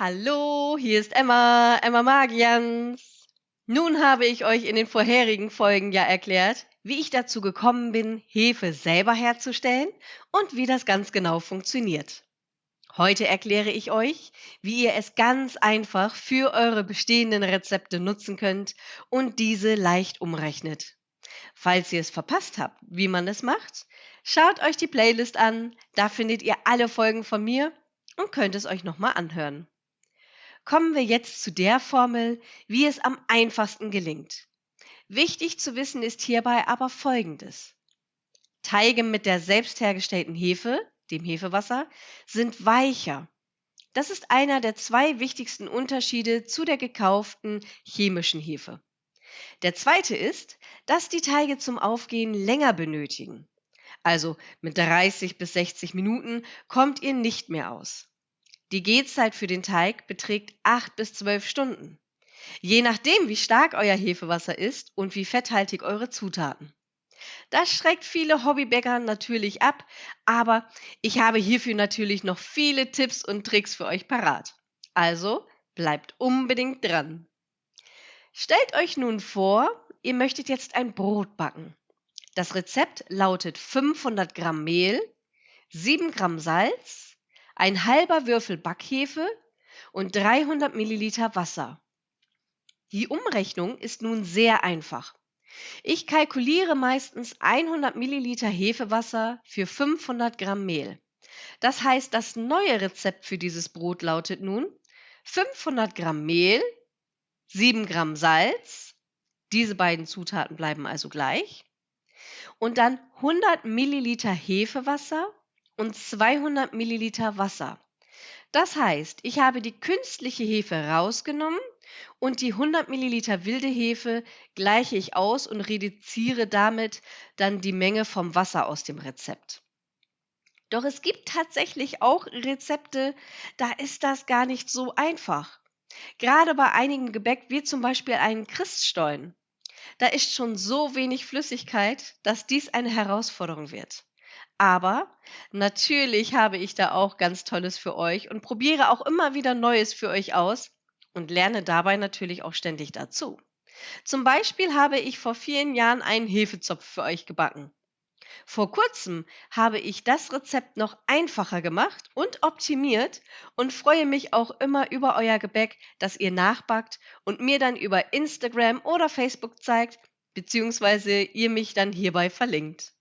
Hallo, hier ist Emma, Emma Magians. Nun habe ich euch in den vorherigen Folgen ja erklärt, wie ich dazu gekommen bin, Hefe selber herzustellen und wie das ganz genau funktioniert. Heute erkläre ich euch, wie ihr es ganz einfach für eure bestehenden Rezepte nutzen könnt und diese leicht umrechnet. Falls ihr es verpasst habt, wie man es macht, schaut euch die Playlist an, da findet ihr alle Folgen von mir und könnt es euch nochmal anhören. Kommen wir jetzt zu der Formel, wie es am einfachsten gelingt. Wichtig zu wissen ist hierbei aber Folgendes. Teige mit der selbst hergestellten Hefe, dem Hefewasser, sind weicher. Das ist einer der zwei wichtigsten Unterschiede zu der gekauften chemischen Hefe. Der zweite ist, dass die Teige zum Aufgehen länger benötigen. Also mit 30 bis 60 Minuten kommt ihr nicht mehr aus. Die Gehzeit für den Teig beträgt 8 bis 12 Stunden. Je nachdem, wie stark euer Hefewasser ist und wie fetthaltig eure Zutaten. Das schreckt viele Hobbybäcker natürlich ab, aber ich habe hierfür natürlich noch viele Tipps und Tricks für euch parat. Also bleibt unbedingt dran. Stellt euch nun vor, ihr möchtet jetzt ein Brot backen. Das Rezept lautet 500 Gramm Mehl, 7 Gramm Salz, ein halber Würfel Backhefe und 300 Milliliter Wasser. Die Umrechnung ist nun sehr einfach. Ich kalkuliere meistens 100 Milliliter Hefewasser für 500 Gramm Mehl. Das heißt, das neue Rezept für dieses Brot lautet nun 500 Gramm Mehl, 7 Gramm Salz, diese beiden Zutaten bleiben also gleich, und dann 100 Milliliter Hefewasser und 200 Milliliter Wasser. Das heißt, ich habe die künstliche Hefe rausgenommen und die 100 Milliliter wilde Hefe gleiche ich aus und reduziere damit dann die Menge vom Wasser aus dem Rezept. Doch es gibt tatsächlich auch Rezepte, da ist das gar nicht so einfach. Gerade bei einigen Gebäck, wie zum Beispiel einen Christstollen, da ist schon so wenig Flüssigkeit, dass dies eine Herausforderung wird. Aber natürlich habe ich da auch ganz Tolles für euch und probiere auch immer wieder Neues für euch aus und lerne dabei natürlich auch ständig dazu. Zum Beispiel habe ich vor vielen Jahren einen Hefezopf für euch gebacken. Vor kurzem habe ich das Rezept noch einfacher gemacht und optimiert und freue mich auch immer über euer Gebäck, das ihr nachbackt und mir dann über Instagram oder Facebook zeigt, beziehungsweise ihr mich dann hierbei verlinkt.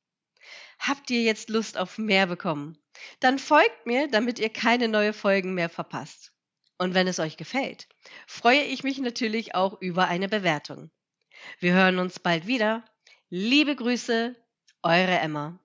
Habt ihr jetzt Lust auf mehr bekommen? Dann folgt mir, damit ihr keine neue Folgen mehr verpasst. Und wenn es euch gefällt, freue ich mich natürlich auch über eine Bewertung. Wir hören uns bald wieder. Liebe Grüße, eure Emma.